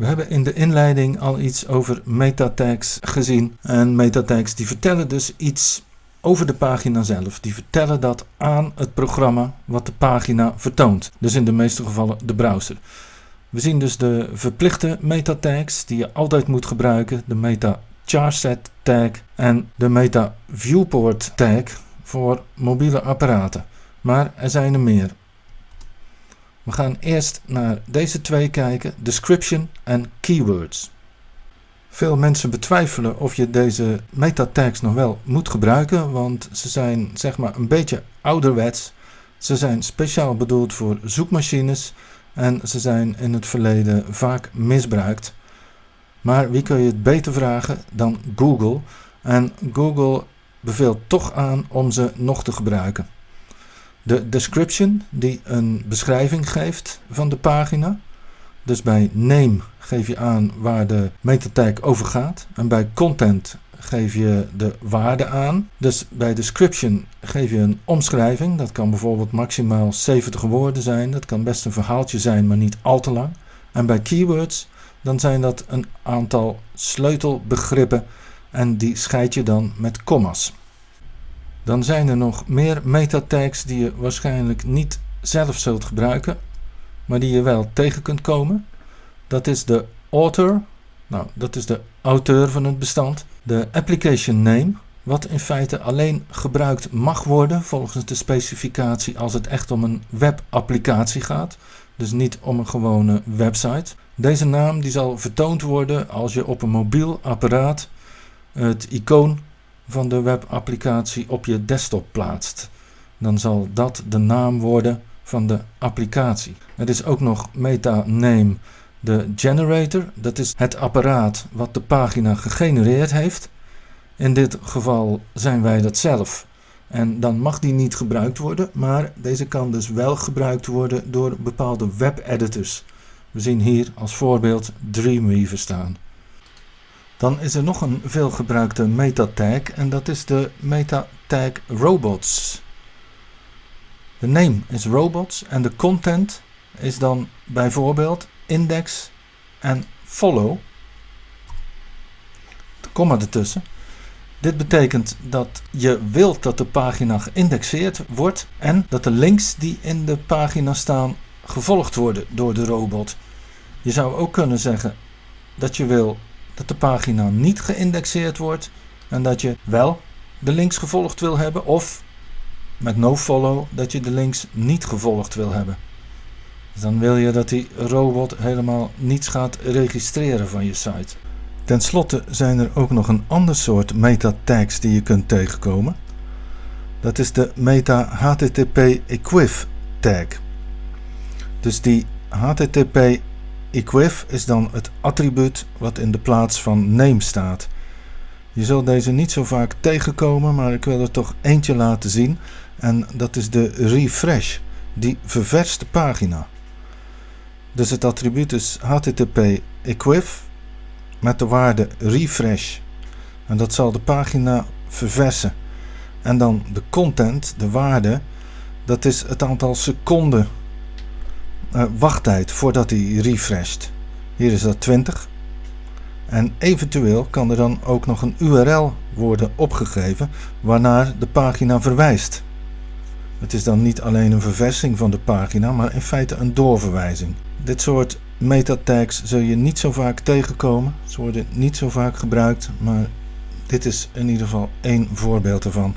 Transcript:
We hebben in de inleiding al iets over metatags gezien. En metatags die vertellen dus iets over de pagina zelf. Die vertellen dat aan het programma wat de pagina vertoont. Dus in de meeste gevallen de browser. We zien dus de verplichte metatags die je altijd moet gebruiken. De meta charset tag en de meta viewport tag voor mobiele apparaten. Maar er zijn er meer. We gaan eerst naar deze twee kijken, description en keywords. Veel mensen betwijfelen of je deze metatags nog wel moet gebruiken, want ze zijn zeg maar een beetje ouderwets. Ze zijn speciaal bedoeld voor zoekmachines en ze zijn in het verleden vaak misbruikt. Maar wie kun je het beter vragen dan Google? En Google beveelt toch aan om ze nog te gebruiken. De description die een beschrijving geeft van de pagina. Dus bij name geef je aan waar de metatag over gaat. En bij content geef je de waarde aan. Dus bij description geef je een omschrijving. Dat kan bijvoorbeeld maximaal 70 woorden zijn. Dat kan best een verhaaltje zijn, maar niet al te lang. En bij keywords dan zijn dat een aantal sleutelbegrippen en die scheid je dan met commas. Dan zijn er nog meer metatags die je waarschijnlijk niet zelf zult gebruiken, maar die je wel tegen kunt komen. Dat is de author, nou dat is de auteur van het bestand. De application name, wat in feite alleen gebruikt mag worden volgens de specificatie als het echt om een webapplicatie gaat. Dus niet om een gewone website. Deze naam die zal vertoond worden als je op een mobiel apparaat het icoon van de webapplicatie op je desktop plaatst. Dan zal dat de naam worden van de applicatie. Er is ook nog meta name de generator. Dat is het apparaat wat de pagina gegenereerd heeft. In dit geval zijn wij dat zelf. En dan mag die niet gebruikt worden, maar deze kan dus wel gebruikt worden door bepaalde webeditors. We zien hier als voorbeeld Dreamweaver staan. Dan is er nog een veelgebruikte metatag en dat is de metatag robots. De name is robots en de content is dan bijvoorbeeld index en follow. De komma ertussen. Dit betekent dat je wilt dat de pagina geïndexeerd wordt en dat de links die in de pagina staan gevolgd worden door de robot. Je zou ook kunnen zeggen dat je wil dat de pagina niet geïndexeerd wordt en dat je wel de links gevolgd wil hebben of met nofollow dat je de links niet gevolgd wil hebben. Dus dan wil je dat die robot helemaal niets gaat registreren van je site. Ten slotte zijn er ook nog een ander soort meta tags die je kunt tegenkomen. Dat is de meta http equiv tag. Dus die http equiv is dan het attribuut wat in de plaats van name staat. Je zult deze niet zo vaak tegenkomen, maar ik wil er toch eentje laten zien. En dat is de refresh, die ververst de pagina. Dus het attribuut is http equiv met de waarde refresh. En dat zal de pagina verversen. En dan de content, de waarde, dat is het aantal seconden uh, wachttijd voordat hij refresht. Hier is dat 20. En eventueel kan er dan ook nog een URL worden opgegeven waarnaar de pagina verwijst. Het is dan niet alleen een verversing van de pagina, maar in feite een doorverwijzing. Dit soort metatags zul je niet zo vaak tegenkomen. Ze worden niet zo vaak gebruikt, maar dit is in ieder geval één voorbeeld ervan.